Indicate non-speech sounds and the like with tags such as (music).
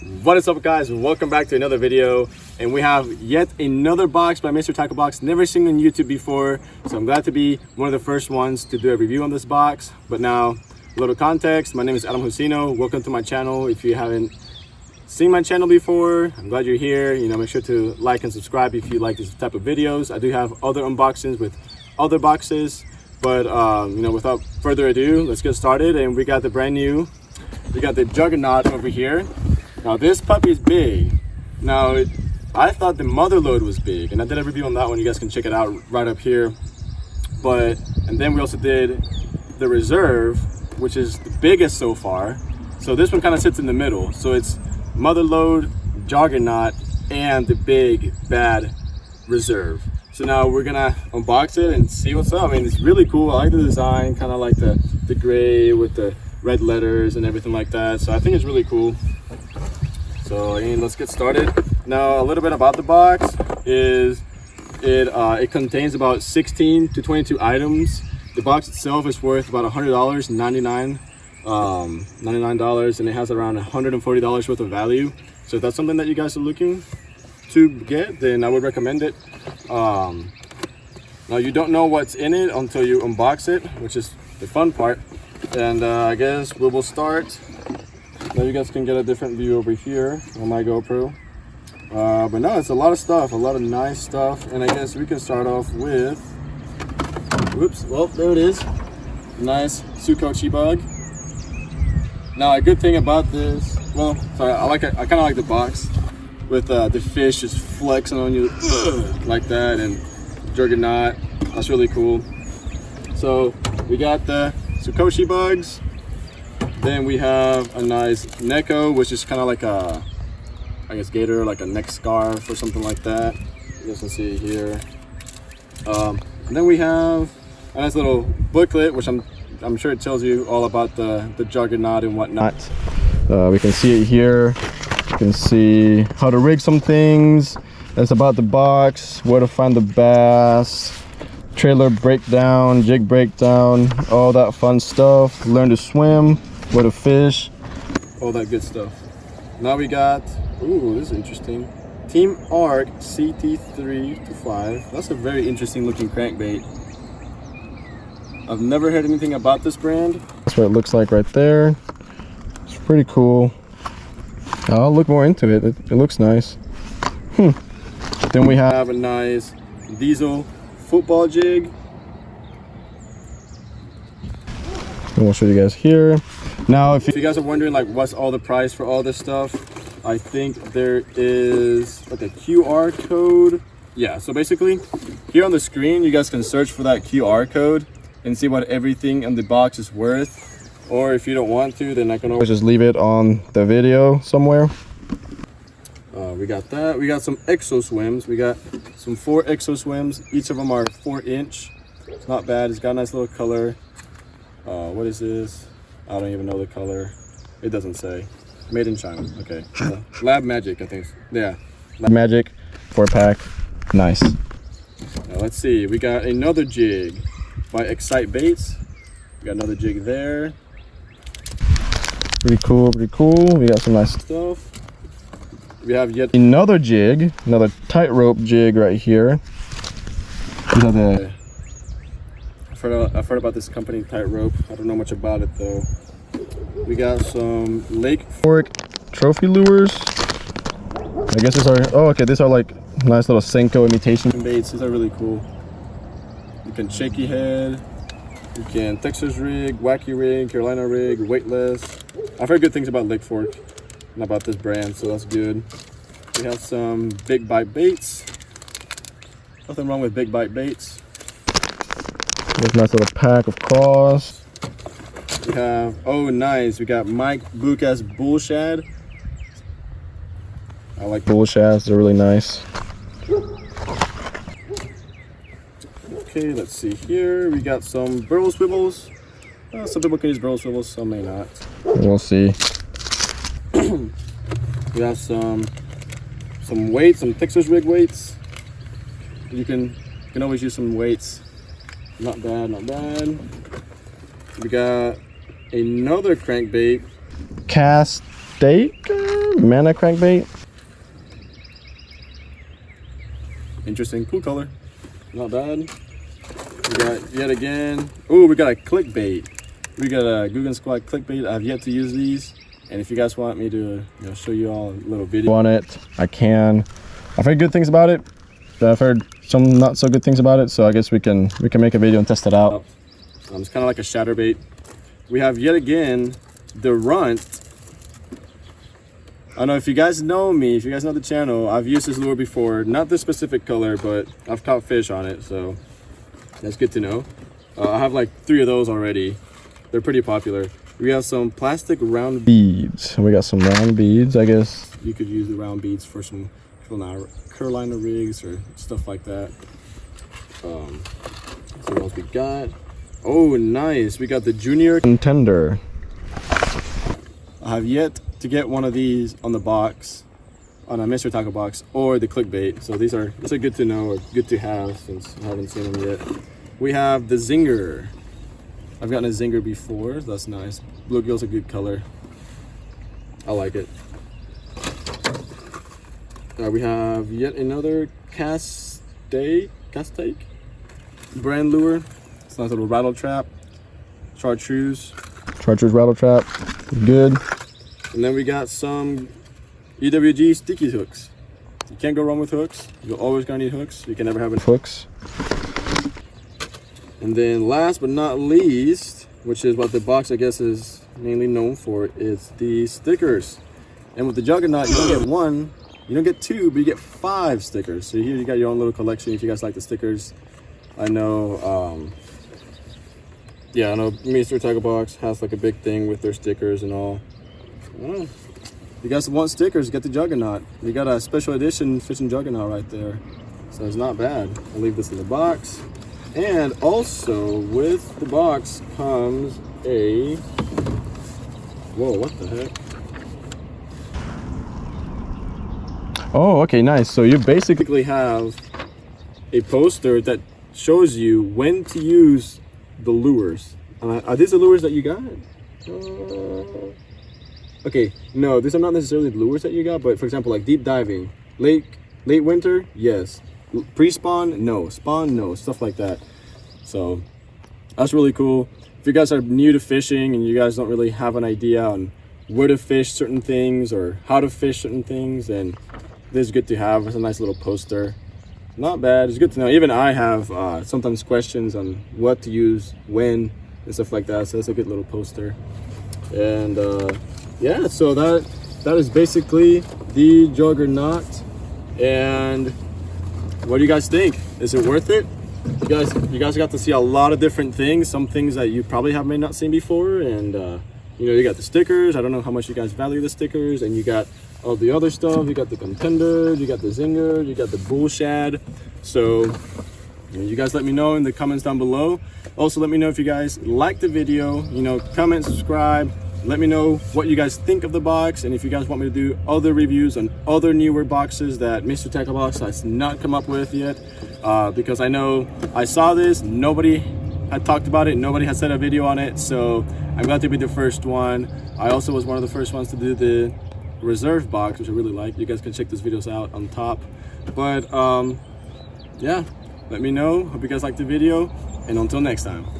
What is up guys? Welcome back to another video and we have yet another box by Mystery Tackle Box. Never seen on YouTube before so I'm glad to be one of the first ones to do a review on this box. But now a little context, my name is Adam Jusino. Welcome to my channel. If you haven't seen my channel before, I'm glad you're here. You know, make sure to like and subscribe if you like this type of videos. I do have other unboxings with other boxes but um, you know without further ado let's get started and we got the brand new we got the juggernaut over here now this puppy's big. Now it, I thought the mother load was big and I did a review on that one. You guys can check it out right up here. But, and then we also did the reserve, which is the biggest so far. So this one kind of sits in the middle. So it's mother load, juggernaut, and the big bad reserve. So now we're gonna unbox it and see what's up. I mean, it's really cool. I like the design, kind of like the, the gray with the red letters and everything like that. So I think it's really cool. So and let's get started. Now a little bit about the box is it uh, it contains about 16 to 22 items. The box itself is worth about $100, 99 um, $99 and it has around $140 worth of value. So if that's something that you guys are looking to get, then I would recommend it. Um, now you don't know what's in it until you unbox it, which is the fun part. And uh, I guess we will start now you guys can get a different view over here on my GoPro. Uh, but no, it's a lot of stuff, a lot of nice stuff. And I guess we can start off with, whoops, well, there it is. Nice Sukochi bug. Now a good thing about this, well, sorry, I like it, I kind of like the box with uh, the fish just flexing on you (clears throat) like that and Juggernaut. That's really cool. So we got the Sukoshi bugs, then we have a nice Neko, which is kind of like a, I guess, gator, like a neck scarf or something like that. You guys can see here. Um, then we have a nice little booklet, which I'm, I'm sure it tells you all about the, the juggernaut and whatnot. Uh, we can see it here. You can see how to rig some things. That's about the box, where to find the bass, trailer breakdown, jig breakdown, all that fun stuff. Learn to swim where to fish, all that good stuff. Now we got, ooh, this is interesting. Team Arc CT3 to 5. That's a very interesting looking crankbait. I've never heard anything about this brand. That's what it looks like right there. It's pretty cool. I'll look more into it. It, it looks nice. Hmm. Then we have a nice diesel football jig. And we'll show you guys here. Now, if you you guys are wondering like what's all the price for all this stuff, I think there is like a QR code. Yeah, so basically here on the screen, you guys can search for that QR code and see what everything in the box is worth. Or if you don't want to, then I can always just leave it on the video somewhere. Uh, we got that. We got some exo swims. We got some four exo swims. Each of them are four inch. It's not bad. It's got a nice little color. Uh, what is this? I don't even know the color. It doesn't say. Made in China. Okay. Uh, Lab Magic, I think. Yeah. Lab Magic, four pack. Nice. Now let's see. We got another jig by Xcite Baits. We got another jig there. Pretty cool, pretty cool. We got some nice stuff. We have yet another jig, another tightrope jig right here. These are the I've heard, I've heard about this company, Tightrope. I don't know much about it though. We got some Lake Fork trophy lures. I guess these are, oh okay, these are like nice little Senko imitation baits. These are really cool. You can shaky head, you can Texas rig, wacky rig, Carolina rig, weightless. I've heard good things about Lake Fork and about this brand, so that's good. We have some big bite baits. Nothing wrong with big bite baits. This nice little pack of claws. We have, oh nice, we got Mike Lucas Bull Shad. I like bull shads, they're really nice. Okay, let's see here. We got some barrel swivels. Uh, some people can use barrel swivels, some may not. We'll see. (clears throat) we have some some weights, some Texas rig weights. You can you can always use some weights not bad, not bad. We got another crankbait. Cast steak, Mana crankbait. Interesting, cool color. Not bad. We got yet again. Oh, we got a clickbait. We got a Googan Squad clickbait. I've yet to use these. And if you guys want me to you know, show you all a little video On it, I can. I've heard good things about it. I've heard some not so good things about it. So I guess we can we can make a video and test it out. Um, it's kind of like a chatter bait. We have yet again the runt. I don't know if you guys know me, if you guys know the channel, I've used this lure before. Not this specific color, but I've caught fish on it, so that's good to know. Uh, I have like three of those already. They're pretty popular. We have some plastic round Beads. We got some round beads, I guess. You could use the round beads for some Carolina, rigs or stuff like that. Um, so what else we got? Oh, nice. We got the junior Contender. I have yet to get one of these on the box, on a Mystery Tackle Box, or the clickbait. So these are are good to know or good to have since I haven't seen them yet. We have the Zinger. I've gotten a Zinger before. So that's nice. Bluegill's a good color. I like it. Uh, we have yet another cast stake, cast stake brand lure. It's a nice little rattle trap, chartreuse. Chartreuse rattle trap. Good. And then we got some EWG sticky hooks. You can't go wrong with hooks. You're always gonna need hooks. You can never have enough Hooks. And then last but not least, which is what the box I guess is mainly known for, is the stickers. And with the Juggernaut, you get one, you don't get two, but you get five stickers. So here you got your own little collection if you guys like the stickers. I know, um, yeah, I know Mystery Tackle Box has like a big thing with their stickers and all. If you guys want stickers, get the Juggernaut. We got a special edition fishing Juggernaut right there. So it's not bad. I'll leave this in the box. And also with the box comes a, whoa, what the heck? Oh, okay, nice. So you basically have a poster that shows you when to use the lures. Uh, are these the lures that you got? Uh, okay, no, these are not necessarily the lures that you got, but for example, like deep diving, late late winter, yes. Pre-spawn, no. Spawn, no. Stuff like that. So that's really cool. If you guys are new to fishing and you guys don't really have an idea on where to fish certain things or how to fish certain things, then this is good to have. It's a nice little poster. Not bad. It's good to know. Even I have uh, sometimes questions on what to use, when, and stuff like that. So that's a good little poster. And uh, yeah, so that that is basically the Juggernaut. And what do you guys think? Is it worth it? You guys, you guys got to see a lot of different things. Some things that you probably have may not seen before, and uh, you know, you got the stickers. I don't know how much you guys value the stickers, and you got all the other stuff. You got the contender, you got the zinger, you got the bull shad. So you, know, you guys let me know in the comments down below. Also, let me know if you guys like the video. You know, comment, subscribe. Let me know what you guys think of the box and if you guys want me to do other reviews on other newer boxes that Mystery Tackle Box has not come up with yet. Uh, because I know I saw this, nobody had talked about it, nobody had said a video on it. So I'm glad to be the first one. I also was one of the first ones to do the reserve box, which I really like. You guys can check those videos out on top. But um, yeah, let me know. Hope you guys liked the video. And until next time.